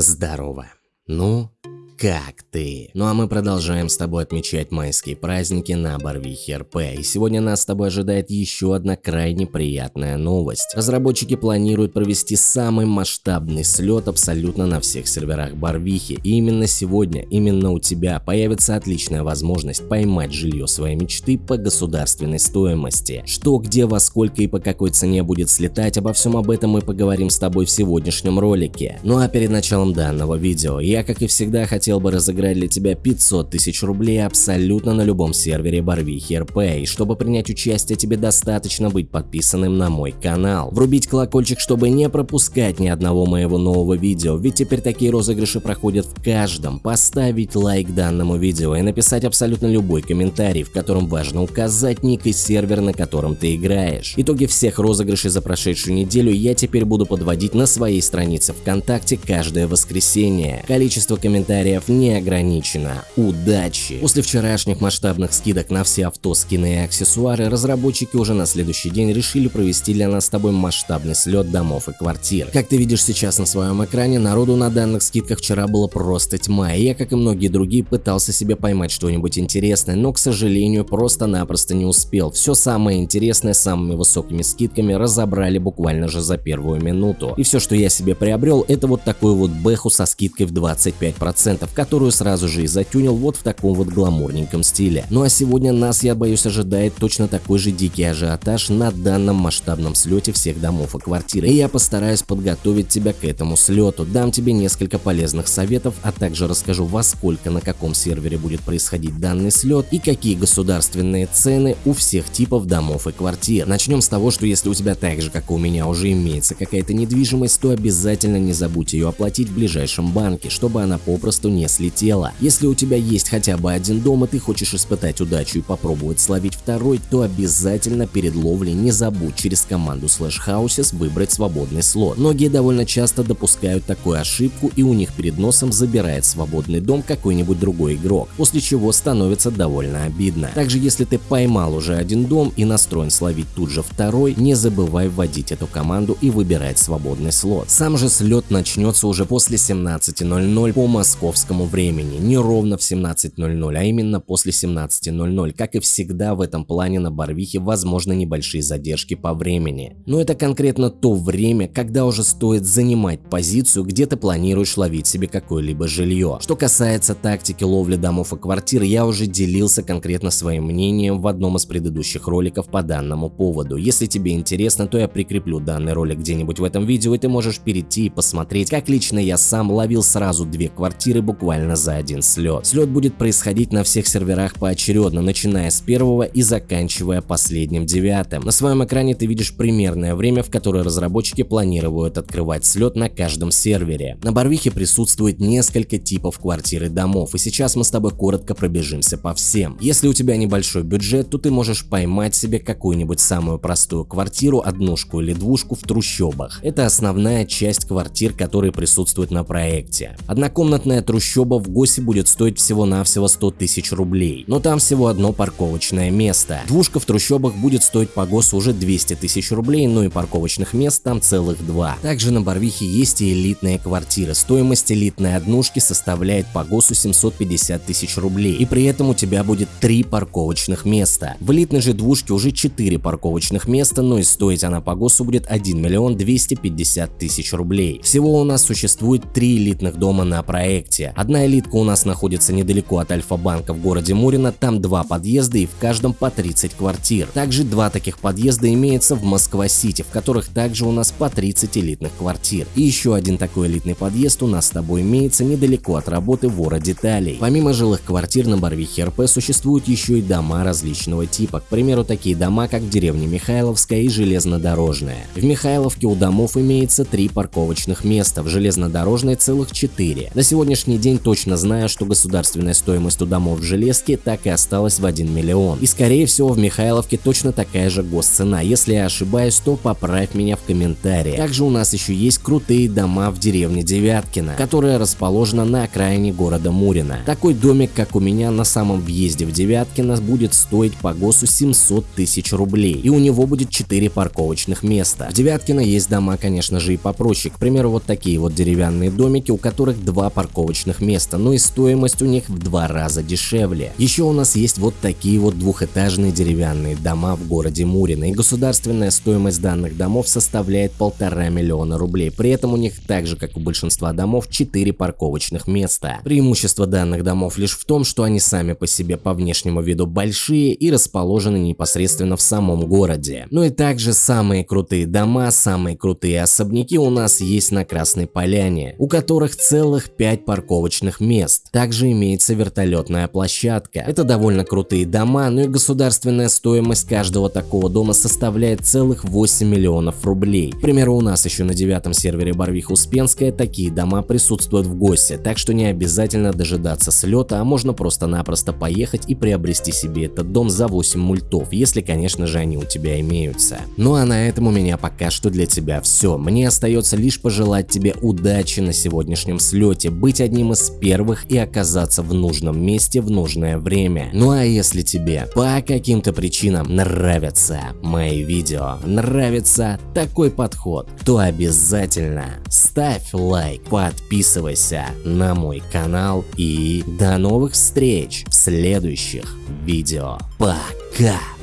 Здорово. Ну, как ты? Ну а мы продолжаем с тобой отмечать майские праздники на Барвихе РП. И сегодня нас с тобой ожидает еще одна крайне приятная новость. Разработчики планируют провести самый масштабный слет абсолютно на всех серверах Барвихи. И именно сегодня, именно у тебя появится отличная возможность поймать жилье своей мечты по государственной стоимости. Что, где, во сколько и по какой цене будет слетать, обо всем об этом мы поговорим с тобой в сегодняшнем ролике. Ну а перед началом данного видео, я как и всегда хотел хотел бы разыграть для тебя 500 тысяч рублей абсолютно на любом сервере Барвихи РП, и чтобы принять участие тебе достаточно быть подписанным на мой канал. Врубить колокольчик, чтобы не пропускать ни одного моего нового видео, ведь теперь такие розыгрыши проходят в каждом. Поставить лайк данному видео и написать абсолютно любой комментарий, в котором важно указать ник и сервер, на котором ты играешь. Итоги всех розыгрышей за прошедшую неделю я теперь буду подводить на своей странице ВКонтакте каждое воскресенье. Количество комментариев вариантов не ограничено. Удачи! После вчерашних масштабных скидок на все авто, скины и аксессуары, разработчики уже на следующий день решили провести для нас с тобой масштабный слет домов и квартир. Как ты видишь сейчас на своем экране, народу на данных скидках вчера было просто тьма, и я, как и многие другие, пытался себе поймать что-нибудь интересное, но, к сожалению, просто-напросто не успел. Все самое интересное с самыми высокими скидками разобрали буквально же за первую минуту. И все, что я себе приобрел, это вот такую вот бэху со скидкой в 25% которую сразу же и затюнил вот в таком вот гламурненьком стиле. Ну а сегодня нас, я боюсь, ожидает точно такой же дикий ажиотаж на данном масштабном слете всех домов и квартир. И я постараюсь подготовить тебя к этому слету, дам тебе несколько полезных советов, а также расскажу во сколько на каком сервере будет происходить данный слет и какие государственные цены у всех типов домов и квартир. Начнем с того, что если у тебя так же, как и у меня, уже имеется какая-то недвижимость, то обязательно не забудь ее оплатить в ближайшем банке, чтобы она попросту не слетела. Если у тебя есть хотя бы один дом и ты хочешь испытать удачу и попробовать словить второй, то обязательно перед ловлей не забудь через команду Slash Houses выбрать свободный слот. Многие довольно часто допускают такую ошибку и у них перед носом забирает свободный дом какой-нибудь другой игрок, после чего становится довольно обидно. Также если ты поймал уже один дом и настроен словить тут же второй, не забывай вводить эту команду и выбирать свободный слот. Сам же слет начнется уже после 17.00 по московскому московскому времени, не ровно в 17.00, а именно после 17.00. Как и всегда в этом плане на Барвихе возможны небольшие задержки по времени. Но это конкретно то время, когда уже стоит занимать позицию, где ты планируешь ловить себе какое-либо жилье. Что касается тактики ловли домов и квартир, я уже делился конкретно своим мнением в одном из предыдущих роликов по данному поводу. Если тебе интересно, то я прикреплю данный ролик где-нибудь в этом видео, и ты можешь перейти и посмотреть, как лично я сам ловил сразу две квартиры буквально за один слет. Слет будет происходить на всех серверах поочередно, начиная с первого и заканчивая последним девятым. На своем экране ты видишь примерное время, в которое разработчики планируют открывать слет на каждом сервере. На Барвихе присутствует несколько типов квартир и домов, и сейчас мы с тобой коротко пробежимся по всем. Если у тебя небольшой бюджет, то ты можешь поймать себе какую-нибудь самую простую квартиру, однушку или двушку в трущобах. Это основная часть квартир, которые присутствуют на проекте. Однокомнатная трущоба трущоба в ГОСе будет стоить всего-навсего 100 тысяч рублей, но там всего одно парковочное место. Двушка в трущобах будет стоить по ГОСу уже 200 тысяч рублей, но и парковочных мест там целых два. Также на Барвихе есть и элитные квартиры. Стоимость элитной однушки составляет по ГОСу 750 тысяч рублей, и при этом у тебя будет три парковочных места. В элитной же двушке уже 4 парковочных места, но и стоить она по ГОСу будет 1 миллион 250 тысяч рублей. Всего у нас существует три элитных дома на проекте. Одна элитка у нас находится недалеко от Альфа-банка в городе Мурино, там два подъезда и в каждом по 30 квартир. Также два таких подъезда имеется в Москва-Сити, в которых также у нас по 30 элитных квартир. И еще один такой элитный подъезд у нас с тобой имеется недалеко от работы вора деталей. Помимо жилых квартир на Барвихе РП существуют еще и дома различного типа, к примеру такие дома как в деревне Михайловская и Железнодорожная. В Михайловке у домов имеется три парковочных места, в Железнодорожной целых четыре. На сегодняшний день точно знаю, что государственная стоимость у домов в Железке так и осталась в 1 миллион. И скорее всего в Михайловке точно такая же госцена. Если я ошибаюсь, то поправь меня в комментариях. Также у нас еще есть крутые дома в деревне Девяткино, которая расположена на окраине города Мурина. Такой домик, как у меня на самом въезде в Девяткино, будет стоить по ГОСу 700 тысяч рублей. И у него будет 4 парковочных места. В Девяткино есть дома, конечно же, и попроще. К примеру, вот такие вот деревянные домики, у которых два парковочных места, но и стоимость у них в два раза дешевле. Еще у нас есть вот такие вот двухэтажные деревянные дома в городе Мурино, и государственная стоимость данных домов составляет полтора миллиона рублей. При этом у них так же, как у большинства домов, 4 парковочных места. Преимущество данных домов лишь в том, что они сами по себе по внешнему виду большие и расположены непосредственно в самом городе. Ну и также самые крутые дома, самые крутые особняки у нас есть на Красной Поляне, у которых целых 5 парковочных мест. Также имеется вертолетная площадка. Это довольно крутые дома, но и государственная стоимость каждого такого дома составляет целых 8 миллионов рублей. К примеру, у нас еще на девятом сервере Барвиха Успенская такие дома присутствуют в ГОСе, так что не обязательно дожидаться слета, а можно просто-напросто поехать и приобрести себе этот дом за 8 мультов, если конечно же они у тебя имеются. Ну а на этом у меня пока что для тебя все. Мне остается лишь пожелать тебе удачи на сегодняшнем слете, быть одним из первых и оказаться в нужном месте в нужное время. Ну а если тебе по каким-то причинам нравятся мои видео, нравится такой подход, то обязательно ставь лайк, подписывайся на мой канал и до новых встреч в следующих видео. Пока!